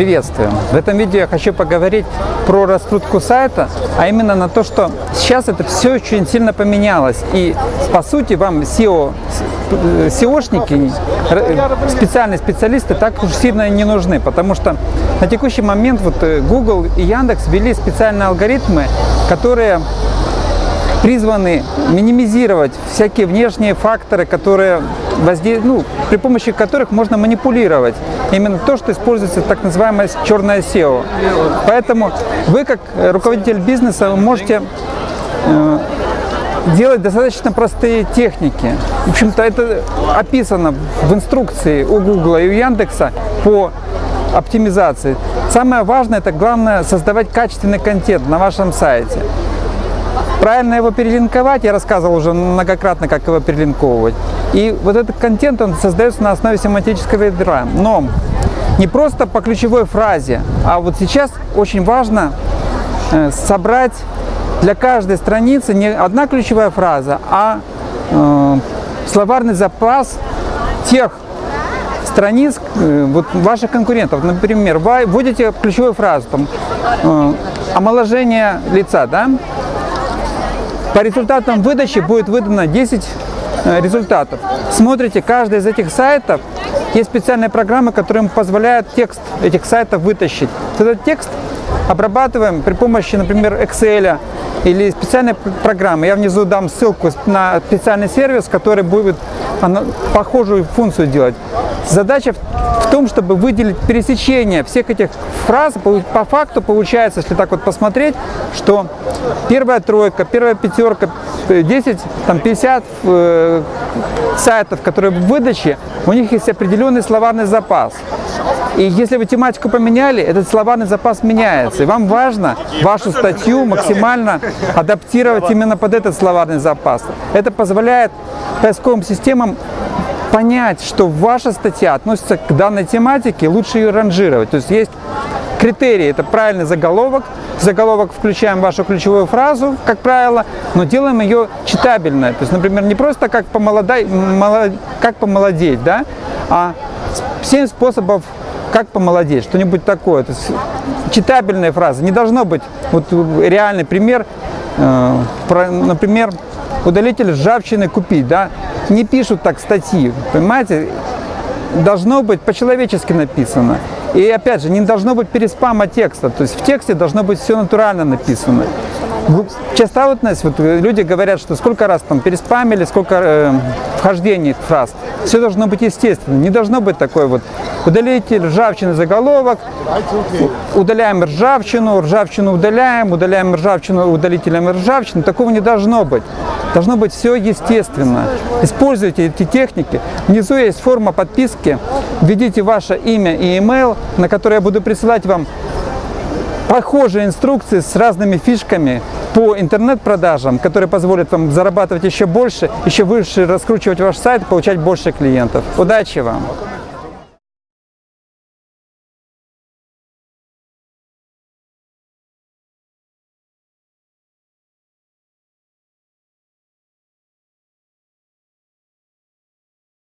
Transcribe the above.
Приветствую! В этом видео я хочу поговорить про раскрутку сайта, а именно на то, что сейчас это все очень сильно поменялось. И по сути вам SEO, SEOшники, специальные специалисты так уж сильно не нужны, потому что на текущий момент вот э, Google и Яндекс ввели специальные алгоритмы, которые призваны минимизировать всякие внешние факторы, которые возде... ну, при помощи которых можно манипулировать. Именно то, что используется так называемое черное SEO. Поэтому вы, как руководитель бизнеса, можете э, делать достаточно простые техники. В общем-то, это описано в инструкции у Google и у Яндекса по оптимизации. Самое важное, это главное создавать качественный контент на вашем сайте. Правильно его перелинковать, я рассказывал уже многократно, как его перелинковывать. И вот этот контент, он создается на основе семантического ядра. Но не просто по ключевой фразе, а вот сейчас очень важно э, собрать для каждой страницы не одна ключевая фраза, а э, словарный запас тех страниц э, вот, ваших конкурентов. Например, вы вводите ключевую фразу, там, э, омоложение лица, да? По результатам выдачи будет выдано 10 э, результатов. Смотрите, каждый из этих сайтов, есть специальные программы, которые позволяют текст этих сайтов вытащить. Этот текст обрабатываем при помощи, например, Excel или специальной программы. Я внизу дам ссылку на специальный сервис, который будет похожую функцию делать. Задача в том, чтобы выделить пересечение всех этих фраз. По факту получается, если так вот посмотреть, что первая тройка, первая пятерка, 10, там 50 э, сайтов, которые в выдаче, у них есть определенный словарный запас. И если вы тематику поменяли, этот словарный запас меняется. И вам важно вашу статью максимально адаптировать именно под этот словарный запас. Это позволяет поисковым системам понять, что ваша статья относится к данной тематике, лучше ее ранжировать. То есть есть критерии, это правильный заголовок, заголовок включаем вашу ключевую фразу, как правило, но делаем ее читабельной. То есть, например, не просто как, помолодай, молод, как помолодеть, да, а 7 способов как помолодеть, что-нибудь такое. То есть, читабельная фраза. Не должно быть, вот реальный пример, э, например, удалитель ржавчины купить, да, не пишут так статьи, понимаете, должно быть по-человечески написано. И опять же, не должно быть переспама текста, то есть в тексте должно быть все натурально написано. Частотность, вот люди говорят, что сколько раз там переспамили, сколько э, вхождений фраз. Все должно быть естественно. Не должно быть такой вот удалите ржавчины заголовок, удаляем ржавчину, ржавчину удаляем, удаляем ржавчину удалителем ржавчины. Такого не должно быть. Должно быть все естественно. Используйте эти техники. Внизу есть форма подписки. Введите ваше имя и email, на который я буду присылать вам похожие инструкции с разными фишками по интернет-продажам, которые позволят вам зарабатывать еще больше, еще выше раскручивать ваш сайт, получать больше клиентов. Удачи вам!